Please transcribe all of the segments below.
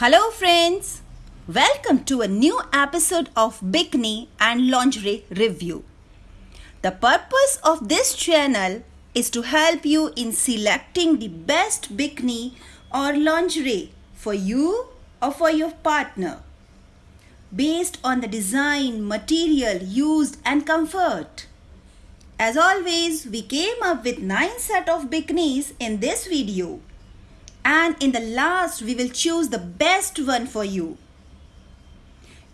Hello, friends. Welcome to a new episode of Bikini and Lingerie Review. The purpose of this channel is to help you in selecting the best bikini or lingerie for you or for your partner based on the design, material used and comfort. As always, we came up with 9 set of bikinis in this video and in the last we will choose the best one for you.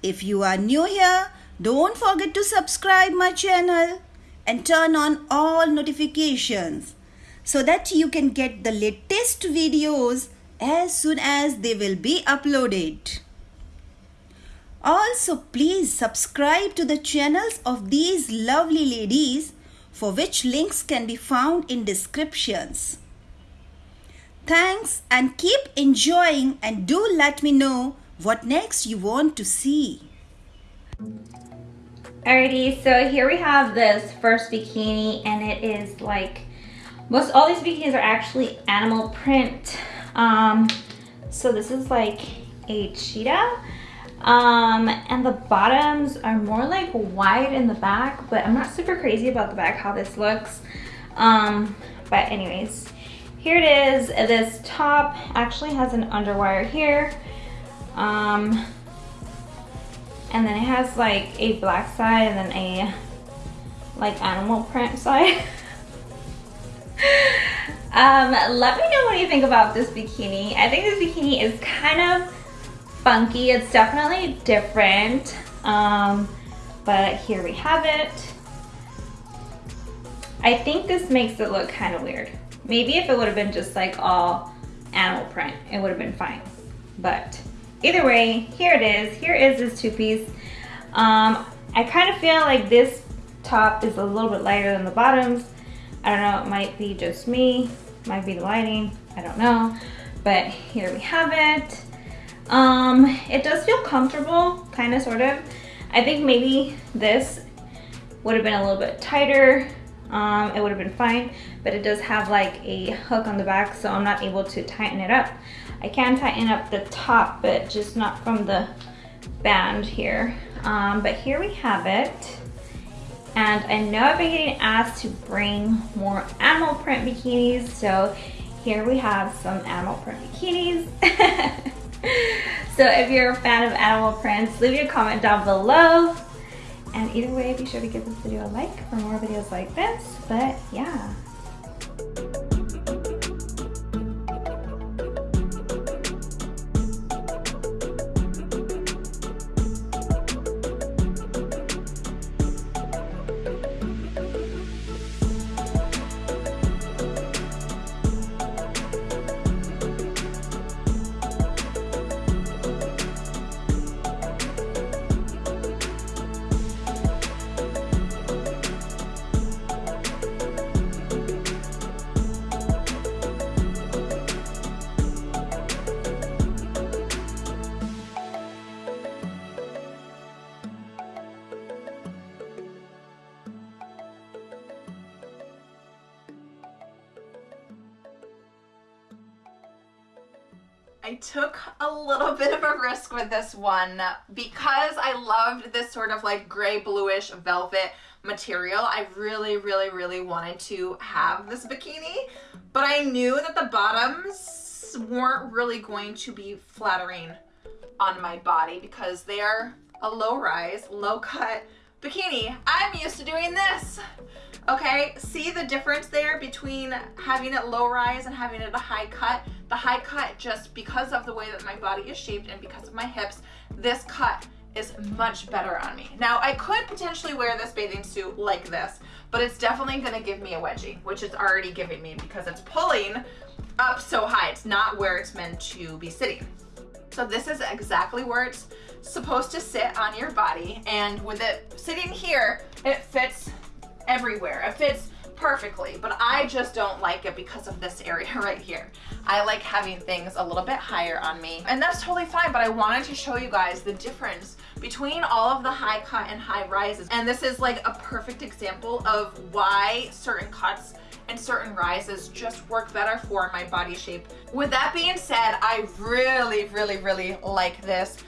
If you are new here, don't forget to subscribe my channel and turn on all notifications so that you can get the latest videos as soon as they will be uploaded. Also, please subscribe to the channels of these lovely ladies for which links can be found in descriptions. Thanks and keep enjoying and do let me know what next you want to see. Alrighty, so here we have this first bikini and it is like, most all these bikinis are actually animal print. Um, so this is like a cheetah. Um, and the bottoms are more like wide in the back, but I'm not super crazy about the back, how this looks. Um, but anyways, here it is. This top actually has an underwire here. Um, and then it has like a black side and then a like animal print side. um, let me know what you think about this bikini. I think this bikini is kind of funky. It's definitely different. Um, but here we have it. I think this makes it look kind of weird. Maybe if it would have been just like all animal print, it would have been fine. But either way, here it is. Here is this two-piece. Um, I kind of feel like this top is a little bit lighter than the bottoms. I don't know, it might be just me, might be the lighting, I don't know. But here we have it. Um, it does feel comfortable, kind of, sort of. I think maybe this would have been a little bit tighter. Um, it would have been fine, but it does have like a hook on the back, so I'm not able to tighten it up. I can tighten up the top, but just not from the band here. Um, but here we have it. And I know I've been getting asked to bring more animal print bikinis, so here we have some animal print bikinis. so if you're a fan of animal prints, leave your comment down below. And either way, be sure to give this video a like for more videos like this. But yeah. Little bit of a risk with this one because I loved this sort of like gray bluish velvet material. I really, really, really wanted to have this bikini, but I knew that the bottoms weren't really going to be flattering on my body because they are a low rise, low cut bikini. I'm used to doing this. Okay, see the difference there between having it low rise and having it a high cut? The high cut, just because of the way that my body is shaped and because of my hips, this cut is much better on me. Now, I could potentially wear this bathing suit like this, but it's definitely gonna give me a wedgie, which it's already giving me because it's pulling up so high. It's not where it's meant to be sitting. So this is exactly where it's supposed to sit on your body. And with it sitting here, it fits everywhere. It fits perfectly, but I just don't like it because of this area right here. I like having things a little bit higher on me and that's totally fine, but I wanted to show you guys the difference between all of the high cut and high rises. And this is like a perfect example of why certain cuts and certain rises just work better for my body shape. With that being said, I really, really, really like this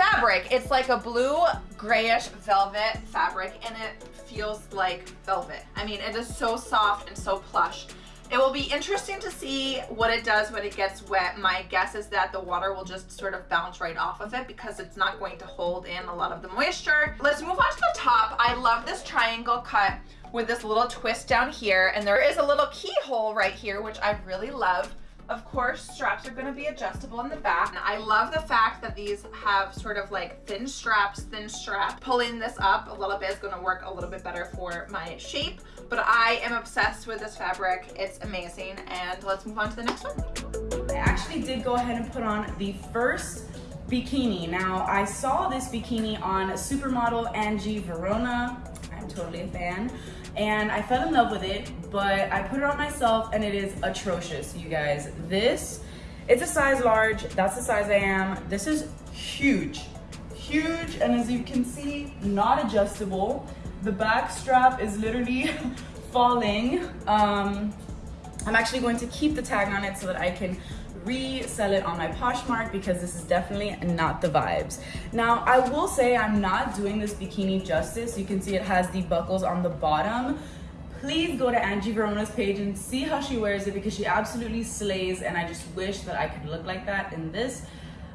fabric. It's like a blue grayish velvet fabric and it feels like velvet. I mean, it is so soft and so plush. It will be interesting to see what it does when it gets wet. My guess is that the water will just sort of bounce right off of it because it's not going to hold in a lot of the moisture. Let's move on to the top. I love this triangle cut with this little twist down here and there is a little keyhole right here which I really love. Of course, straps are gonna be adjustable in the back. And I love the fact that these have sort of like thin straps, thin strap. Pulling this up a little bit is gonna work a little bit better for my shape, but I am obsessed with this fabric. It's amazing. And let's move on to the next one. I actually did go ahead and put on the first bikini. Now, I saw this bikini on supermodel Angie Varona. I'm totally a fan and I fell in love with it, but I put it on myself and it is atrocious, you guys. This, it's a size large, that's the size I am. This is huge, huge, and as you can see, not adjustable. The back strap is literally falling. Um, I'm actually going to keep the tag on it so that I can resell it on my Poshmark because this is definitely not the vibes. Now, I will say I'm not doing this bikini justice. You can see it has the buckles on the bottom. Please go to Angie Varona's page and see how she wears it because she absolutely slays and I just wish that I could look like that in this.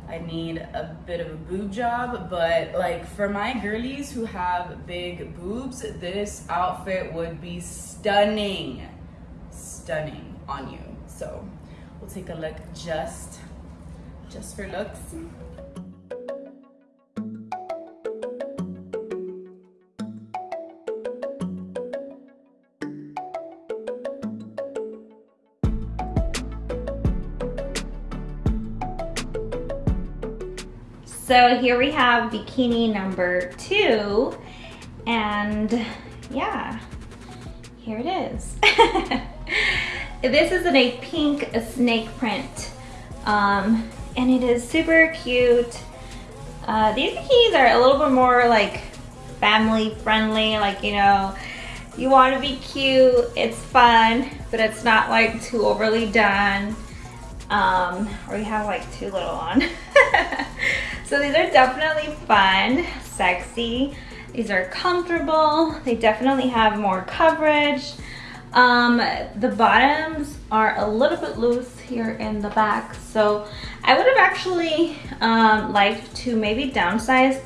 I need a bit of a boob job, but like for my girlies who have big boobs, this outfit would be stunning, stunning on you. So We'll take a look just, just for looks. So here we have bikini number two, and yeah, here it is. This is in a pink snake print. Um, and it is super cute. Uh, these bikinis are a little bit more like family friendly, like, you know, you want to be cute, it's fun, but it's not like too overly done. Um, or you have like too little on. so these are definitely fun, sexy. These are comfortable. They definitely have more coverage. Um, the bottoms are a little bit loose here in the back. So I would have actually um, liked to maybe downsize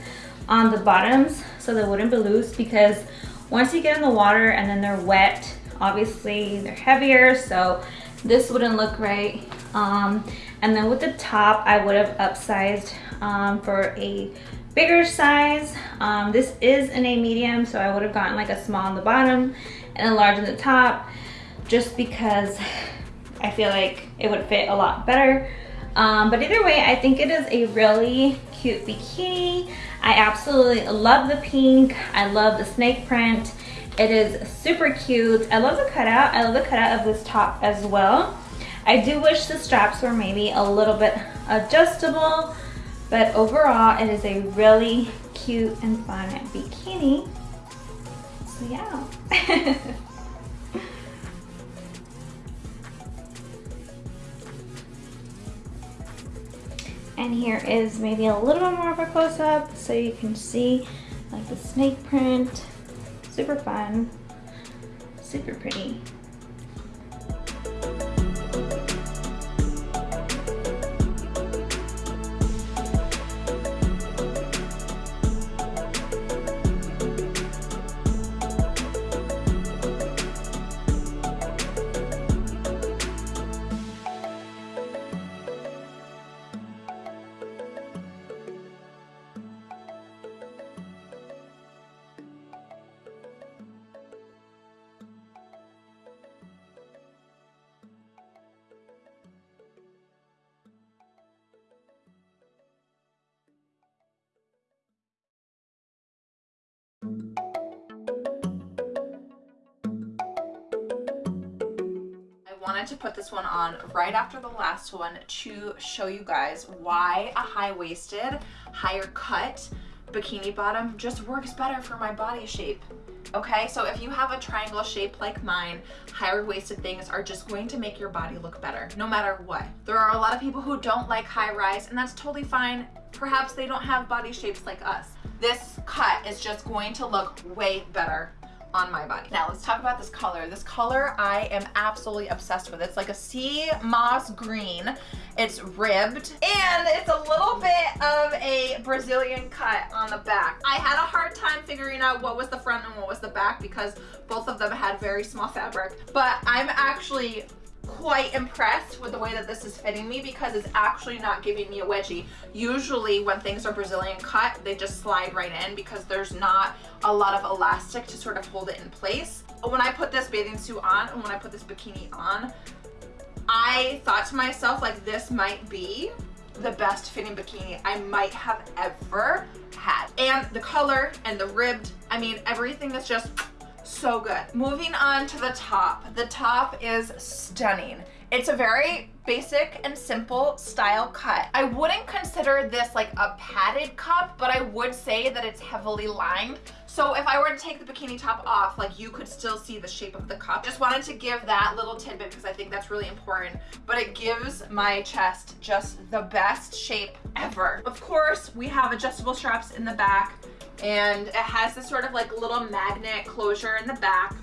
on the bottoms so they wouldn't be loose because once you get in the water and then they're wet, obviously they're heavier. So this wouldn't look right. Um, and then with the top, I would have upsized um, for a bigger size. Um, this is in a medium, so I would have gotten like a small on the bottom and on the top just because I feel like it would fit a lot better. Um, but either way, I think it is a really cute bikini. I absolutely love the pink. I love the snake print. It is super cute. I love the cutout. I love the cutout of this top as well. I do wish the straps were maybe a little bit adjustable, but overall it is a really cute and fun bikini. Yeah. and here is maybe a little bit more of a close-up so you can see like the snake print. Super fun. Super pretty wanted to put this one on right after the last one to show you guys why a high-waisted, higher cut bikini bottom just works better for my body shape. Okay, so if you have a triangle shape like mine, higher waisted things are just going to make your body look better, no matter what. There are a lot of people who don't like high rise, and that's totally fine. Perhaps they don't have body shapes like us. This cut is just going to look way better on my body. Now let's talk about this color. This color I am absolutely obsessed with. It's like a sea moss green. It's ribbed and it's a little bit of a Brazilian cut on the back. I had a hard time figuring out what was the front and what was the back because both of them had very small fabric. But I'm actually quite impressed with the way that this is fitting me because it's actually not giving me a wedgie. Usually when things are Brazilian cut, they just slide right in because there's not a lot of elastic to sort of hold it in place. When I put this bathing suit on and when I put this bikini on, I thought to myself like this might be the best fitting bikini I might have ever had. And the color and the ribbed, I mean, everything is just so good. Moving on to the top. The top is stunning. It's a very basic and simple style cut. I wouldn't consider this like a padded cup, but I would say that it's heavily lined. So if I were to take the bikini top off, like you could still see the shape of the cup. Just wanted to give that little tidbit because I think that's really important, but it gives my chest just the best shape ever. Of course, we have adjustable straps in the back and it has this sort of like little magnet closure in the back.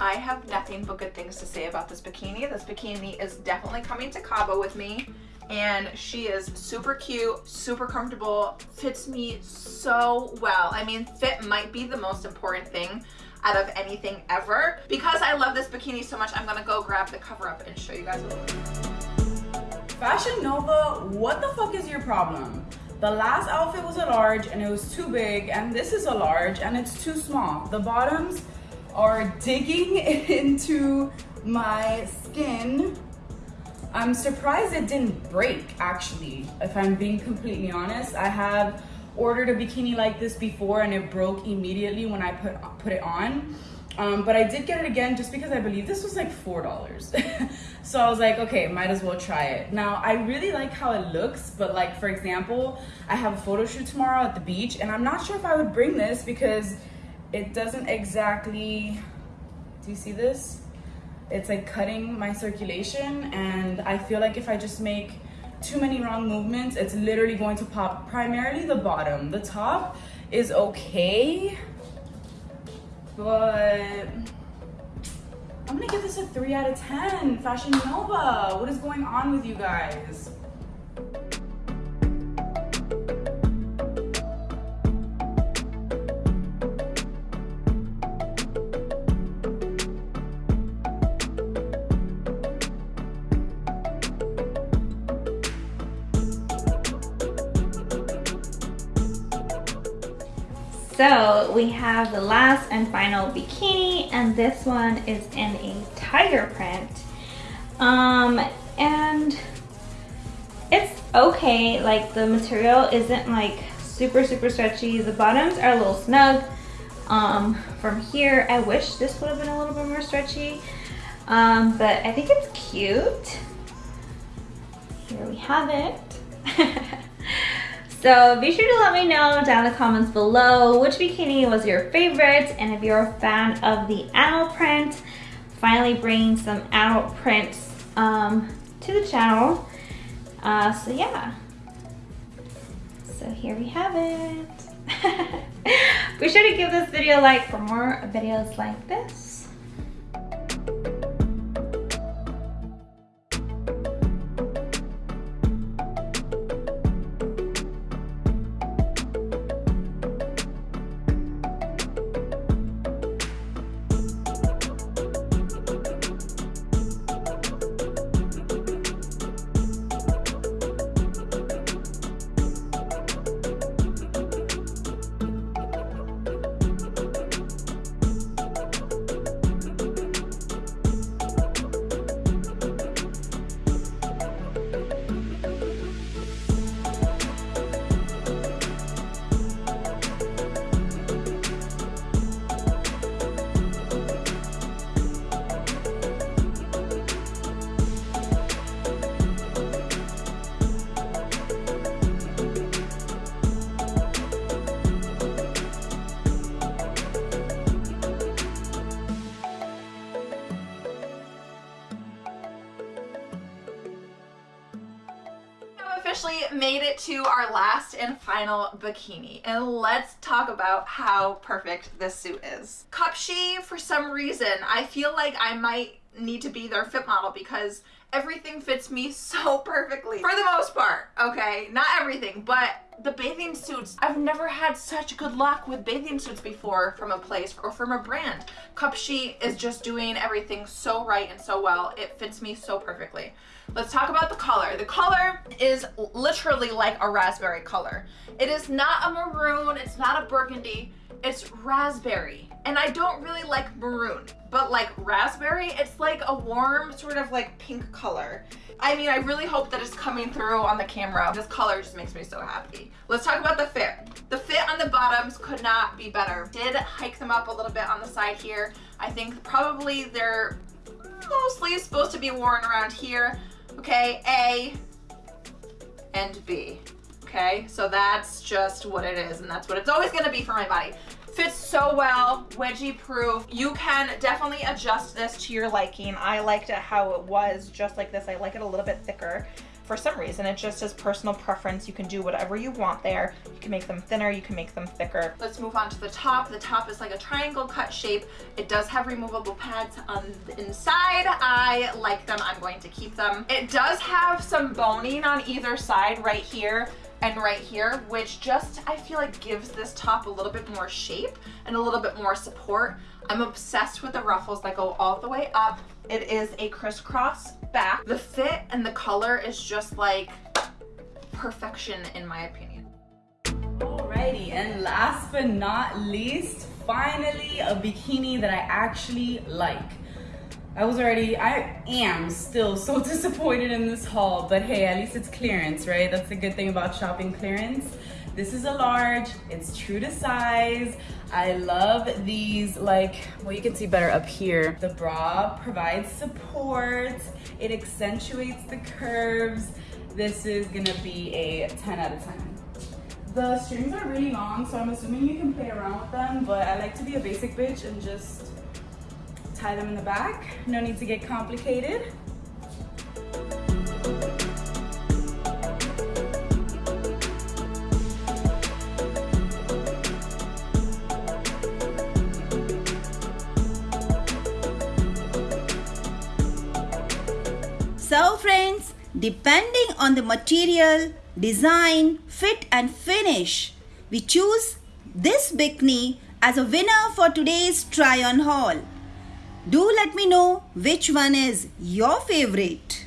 I have nothing but good things to say about this bikini. This bikini is definitely coming to Cabo with me and she is super cute, super comfortable, fits me so well. I mean, fit might be the most important thing out of anything ever. Because I love this bikini so much, I'm gonna go grab the cover up and show you guys what it looks like. Fashion Nova, what the fuck is your problem? The last outfit was a large and it was too big and this is a large and it's too small. The bottoms are digging into my skin. I'm surprised it didn't break actually, if I'm being completely honest. I have ordered a bikini like this before and it broke immediately when I put, put it on. Um, but I did get it again just because I believe this was like $4. so I was like, okay, might as well try it. Now, I really like how it looks, but like, for example, I have a photo shoot tomorrow at the beach and I'm not sure if I would bring this because it doesn't exactly, do you see this? It's like cutting my circulation and I feel like if I just make too many wrong movements, it's literally going to pop primarily the bottom. The top is okay but I'm gonna give this a three out of 10. Fashion Nova, what is going on with you guys? So we have the last and final bikini and this one is in a tiger print. Um, and it's okay, like the material isn't like super, super stretchy. The bottoms are a little snug. Um, from here, I wish this would have been a little bit more stretchy. Um, but I think it's cute. Here we have it. So be sure to let me know down in the comments below which bikini was your favorite and if you're a fan of the animal print, finally bringing some animal prints um, to the channel. Uh, so yeah, so here we have it. be sure to give this video a like for more videos like this. Final bikini, and let's talk about how perfect this suit is. Cupshe, for some reason, I feel like I might need to be their fit model because everything fits me so perfectly. For the most part okay? Not everything but the bathing suits. I've never had such good luck with bathing suits before from a place or from a brand. Cupshe is just doing everything so right and so well. It fits me so perfectly. Let's talk about the color. The color is literally like a raspberry color. It is not a maroon it's not a burgundy it's raspberry and I don't really like maroon, but like raspberry, it's like a warm sort of like pink color. I mean, I really hope that it's coming through on the camera. This color just makes me so happy. Let's talk about the fit. The fit on the bottoms could not be better. Did hike them up a little bit on the side here. I think probably they're mostly supposed to be worn around here. Okay, A and B. Okay, so that's just what it is and that's what it's always gonna be for my body. Fits so well, wedgie proof. You can definitely adjust this to your liking. I liked it how it was, just like this. I like it a little bit thicker for some reason. It just is personal preference. You can do whatever you want there. You can make them thinner, you can make them thicker. Let's move on to the top. The top is like a triangle cut shape. It does have removable pads on the inside. I like them, I'm going to keep them. It does have some boning on either side right here and right here, which just, I feel like gives this top a little bit more shape and a little bit more support. I'm obsessed with the ruffles that go all the way up. It is a crisscross back. The fit and the color is just like perfection in my opinion. Alrighty, and last but not least, finally a bikini that I actually like. I was already, I am still so disappointed in this haul, but hey, at least it's clearance, right? That's the good thing about shopping clearance. This is a large, it's true to size. I love these, like, well, you can see better up here. The bra provides support. It accentuates the curves. This is gonna be a 10 out of 10. The strings are really long, so I'm assuming you can play around with them, but I like to be a basic bitch and just tie them in the back. No need to get complicated. So friends, depending on the material, design, fit and finish, we choose this bikini as a winner for today's try on haul. Do let me know which one is your favorite.